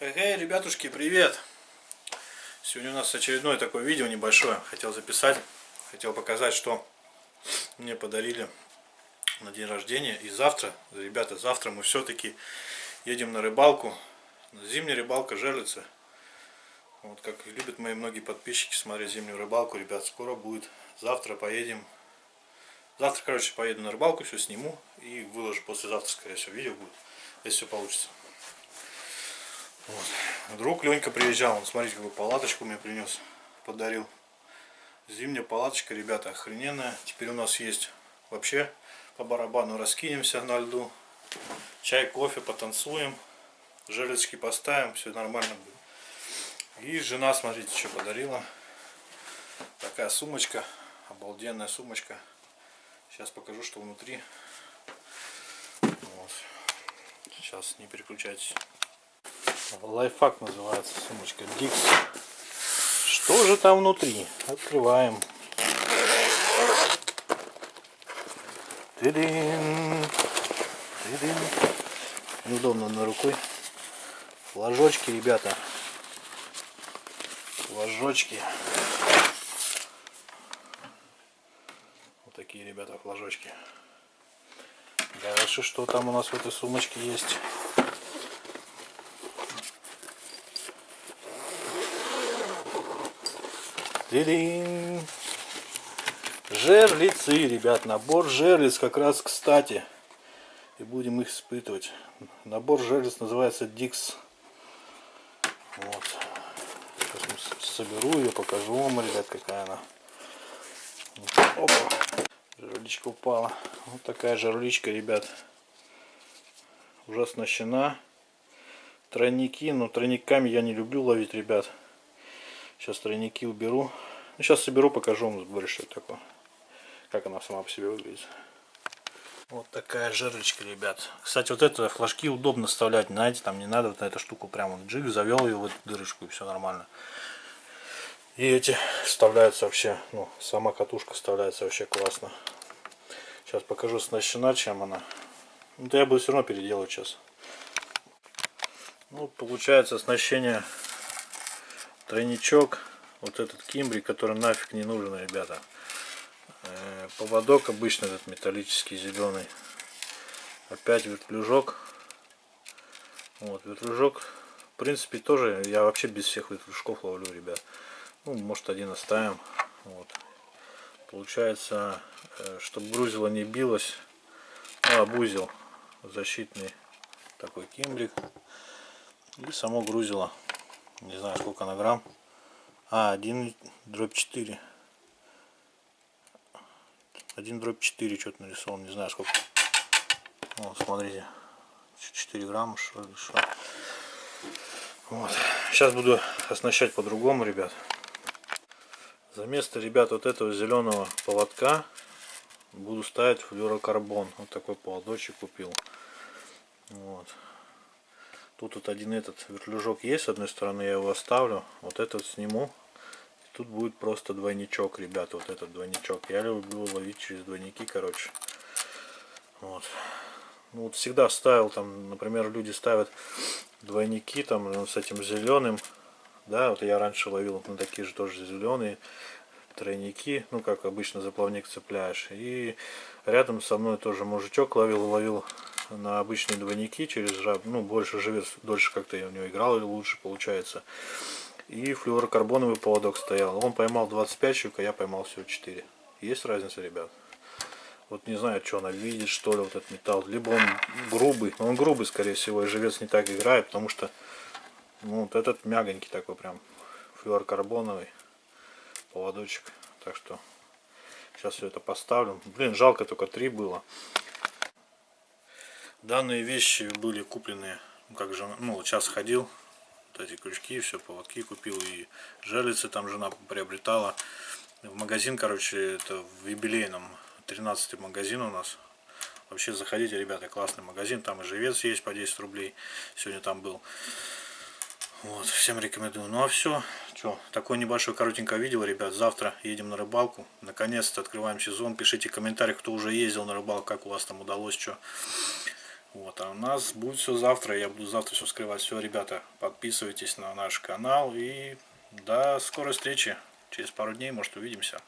Эй, ребятушки, привет! Сегодня у нас очередное такое видео небольшое. Хотел записать, хотел показать, что мне подарили на день рождения. И завтра, ребята, завтра мы все-таки едем на рыбалку. Зимняя рыбалка жерлица. Вот как любят мои многие подписчики смотреть зимнюю рыбалку. Ребят, скоро будет. Завтра поедем. Завтра, короче, поеду на рыбалку, все сниму и выложу послезавтра, скорее всего, видео будет, если все получится. Вот. Друг Ленька приезжал, он, смотрите, какую палаточку мне принес, подарил. Зимняя палаточка, ребята, охрененная. Теперь у нас есть вообще по барабану раскинемся на льду. Чай, кофе, потанцуем. Жерлицки поставим, все нормально будет. И жена, смотрите, что подарила. Такая сумочка, обалденная сумочка. Сейчас покажу, что внутри. Вот. Сейчас не переключайтесь. Лайфхак называется сумочка Dix. Что же там внутри? Открываем. Тыдын. Тыдын. Неудобно на рукой. Флажочки, ребята. Флажочки. Вот такие, ребята, флажочки. Дальше что там у нас в этой сумочке есть? Тырин. Жерлицы, ребят, набор жерлиц как раз кстати. И будем их испытывать. Набор жерлиц называется Dix. Вот. Соберу ее, покажу вам, ребят, какая она. Опа. Жерличка упала. Вот такая жерличка, ребят. Уже оснащена. Тройники, но тройниками я не люблю ловить, ребят. Сейчас тройники уберу. Ну, сейчас соберу, покажу вам больше, такое. Как она сама по себе выглядит. Вот такая жерличка, ребят. Кстати, вот это флажки удобно вставлять. Знаете, там не надо вот на эту штуку прямо вот джиг, завел ее в эту дырочку и все нормально. И эти вставляются вообще, ну, сама катушка вставляется вообще классно. Сейчас покажу оснащена, чем она. Ну, то я буду все равно переделывать сейчас. Ну, получается оснащение тройничок вот этот кимбри который нафиг не нужен ребята э, поводок обычно этот металлический зеленый опять вертлюжок вот вертлюжок в принципе тоже я вообще без всех вертлюжков ловлю ребят ну может один оставим вот получается э, чтобы грузило не билось ну, обузил защитный такой кимбрик и само грузило не знаю сколько на грамм. А, 1 дробь 4. 1 дробь 4 что-то нарисован, не знаю сколько. Вот, смотрите. 4 грамма, что что. Вот. Сейчас буду оснащать по-другому, ребят. За место, ребят, вот этого зеленого поводка буду ставить флюрокарбон. Вот такой поводочек купил. Вот. Тут вот один этот вертлюжок есть, с одной стороны я его оставлю. Вот этот сниму. Тут будет просто двойничок, ребята, вот этот двойничок. Я люблю ловить через двойники, короче. Вот. Ну, вот всегда ставил там, например, люди ставят двойники там ну, с этим зеленым. Да, вот я раньше ловил на такие же тоже зеленые тройники, ну как обычно заплавник цепляешь. И рядом со мной тоже мужичок ловил, ловил на обычные двойники через жаб, ну больше живет, дольше как-то я у него играл и лучше получается. И флюорокарбоновый поводок стоял. Он поймал 25 щук, а я поймал всего 4. Есть разница, ребят? Вот не знаю, что она видит, что ли, вот этот металл. Либо он грубый, он грубый, скорее всего, и живец не так играет, потому что вот этот мягонький такой прям флюорокарбоновый поводочек. Так что сейчас все это поставлю. Блин, жалко только три было. Данные вещи были куплены, ну, как же, ну сейчас ходил, вот эти крючки, все, поводки купил и желицы там жена приобретала. В магазин, короче, это в юбилейном, 13 магазин у нас. Вообще заходите, ребята, классный магазин, там и живец есть по 10 рублей, сегодня там был. Вот, всем рекомендую. Ну а все, что, такое небольшое коротенькое видео, ребят. Завтра едем на рыбалку. Наконец-то открываем сезон. Пишите комментарии, кто уже ездил на рыбалку, как у вас там удалось, что. Вот, а у нас будет все завтра. Я буду завтра все скрывать. Все, ребята, подписывайтесь на наш канал. И до скорой встречи. Через пару дней, может, увидимся.